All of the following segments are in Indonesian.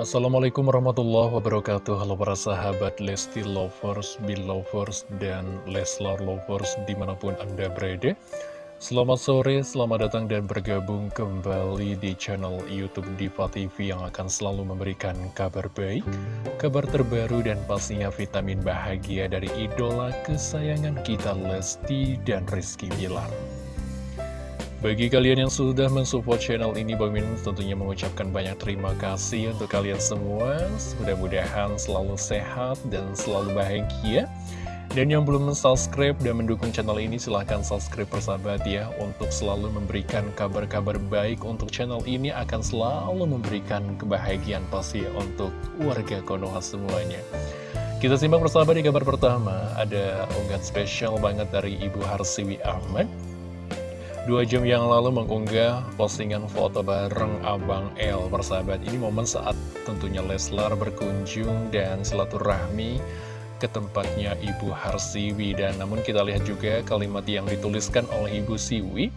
Assalamualaikum warahmatullahi wabarakatuh. Halo para sahabat Lesti Lovers, Belovers, dan Leslar Lovers di mana pun Anda berada. Selamat sore, selamat datang dan bergabung kembali di channel Youtube Diva TV yang akan selalu memberikan kabar baik Kabar terbaru dan pastinya vitamin bahagia dari idola kesayangan kita Lesti dan Rizky Bilar bagi kalian yang sudah mensupport channel ini, Bang tentunya mengucapkan banyak terima kasih untuk kalian semua. Mudah-mudahan selalu sehat dan selalu bahagia. Dan yang belum subscribe dan mendukung channel ini, silahkan subscribe persahabat ya. Untuk selalu memberikan kabar-kabar baik untuk channel ini akan selalu memberikan kebahagiaan pasti untuk warga Konoha semuanya. Kita simak persahabat di kabar pertama, ada unggahan spesial banget dari Ibu Harsiwi Ahmad Dua jam yang lalu mengunggah postingan foto bareng Abang L Persahabat. Ini momen saat tentunya Leslar berkunjung dan silaturahmi ke tempatnya Ibu Harsiwi. Dan namun kita lihat juga kalimat yang dituliskan oleh Ibu Siwi.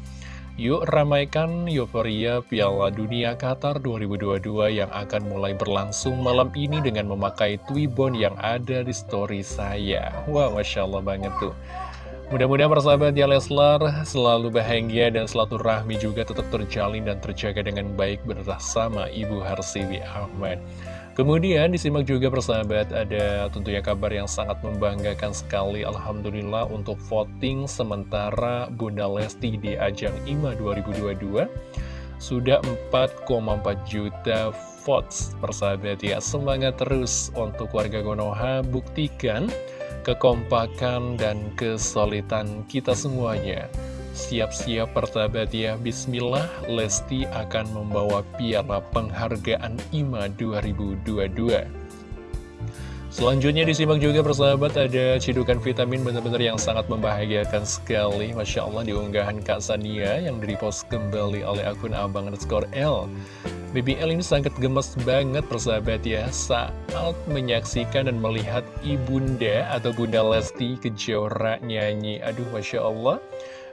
Yuk ramaikan euforia Piala Dunia Qatar 2022 yang akan mulai berlangsung malam ini dengan memakai Twibbon yang ada di story saya. Wah Masya Allah banget tuh Mudah-mudahan persahabat ya Leslar selalu bahagia dan selalu rahmi juga tetap terjalin dan terjaga dengan baik bersama Ibu Harsiwi Ahmad. Kemudian disimak juga persahabat ada tentunya kabar yang sangat membanggakan sekali Alhamdulillah untuk voting sementara Bunda Lesti di ajang IMA 2022 Sudah 4,4 juta votes persahabat ya Semangat terus untuk warga Konoha buktikan kekompakan dan kesulitan kita semuanya. Siap-siap pertabat ya, Bismillah, Lesti akan membawa piala penghargaan IMA 2022. Selanjutnya disimak juga persahabat ada cidukan vitamin benar-benar yang sangat membahagiakan sekali Masya Allah diunggahan Kak Sania yang direpost kembali oleh akun abang underscore L BBL ini sangat gemes banget persahabat ya saat menyaksikan dan melihat ibunda atau bunda Lesti Kejora nyanyi. Aduh Masya Allah,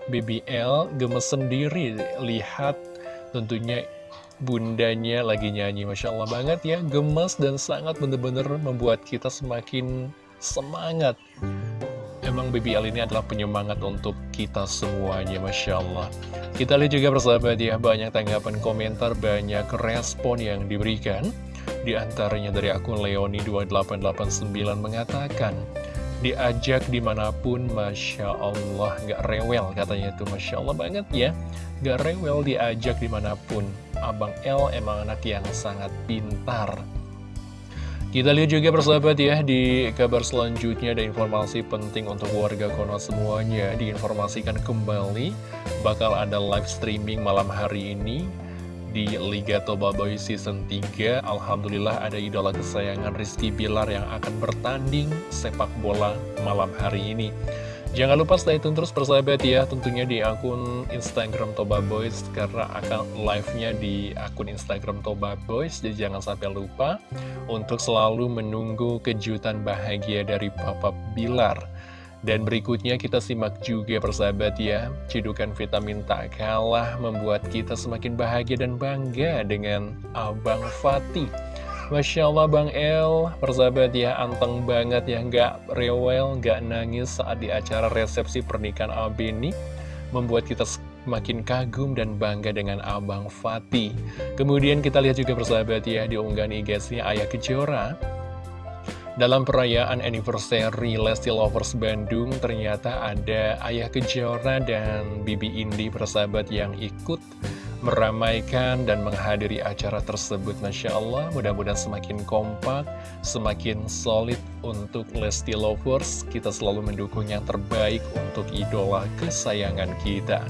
BBL gemes sendiri lihat tentunya bundanya lagi nyanyi. Masya Allah banget ya, gemes dan sangat benar-benar membuat kita semakin semangat Emang BBL ini adalah penyemangat untuk kita semuanya, Masya Allah. Kita lihat juga persahabat ya, banyak tanggapan komentar, banyak respon yang diberikan. Di antaranya dari akun Leoni2889 mengatakan, diajak di mana pun, Masya Allah, gak rewel katanya itu, Masya Allah banget ya. Gak rewel diajak di mana pun. Abang L emang anak yang sangat pintar. Kita lihat juga persahabat ya di kabar selanjutnya ada informasi penting untuk warga Konoha semuanya. Diinformasikan kembali bakal ada live streaming malam hari ini di Liga Toba Boy Season 3 Alhamdulillah ada idola kesayangan Rizky Bilar yang akan bertanding sepak bola malam hari ini Jangan lupa stay tune terus persahabat ya Tentunya di akun Instagram Toba Boys Karena akan live-nya di akun Instagram Toba Boys Jadi jangan sampai lupa Untuk selalu menunggu kejutan bahagia dari Papa Bilar. Dan berikutnya kita simak juga persahabat ya Cidukan vitamin tak kalah Membuat kita semakin bahagia dan bangga Dengan Abang Fatih Masya Allah Bang El, persahabat ya, anteng banget ya, nggak rewel, nggak nangis saat di acara resepsi pernikahan Abeni, membuat kita semakin kagum dan bangga dengan Abang Fatih. Kemudian kita lihat juga persahabat ya, di unggahan IG-nya Ayah Kejora, dalam perayaan anniversary Lesti Lovers Bandung, ternyata ada Ayah Kejora dan Bibi Indi persahabat yang ikut meramaikan dan menghadiri acara tersebut Masya Allah. Mudah-mudahan semakin kompak semakin solid untuk Lesti Lovers. Kita selalu mendukung yang terbaik untuk idola kesayangan kita.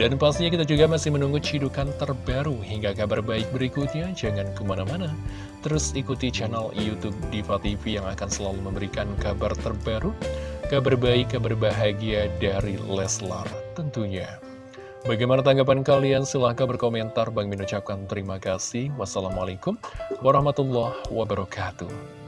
Dan pastinya kita juga masih menunggu cidukan terbaru hingga kabar baik berikutnya. Jangan ke mana-mana. Terus ikuti channel Youtube Diva TV yang akan selalu memberikan kabar terbaru kabar baik, kabar bahagia dari Leslar tentunya Bagaimana tanggapan kalian? Silahkan berkomentar. Bang Min ucapkan terima kasih. Wassalamualaikum warahmatullahi wabarakatuh.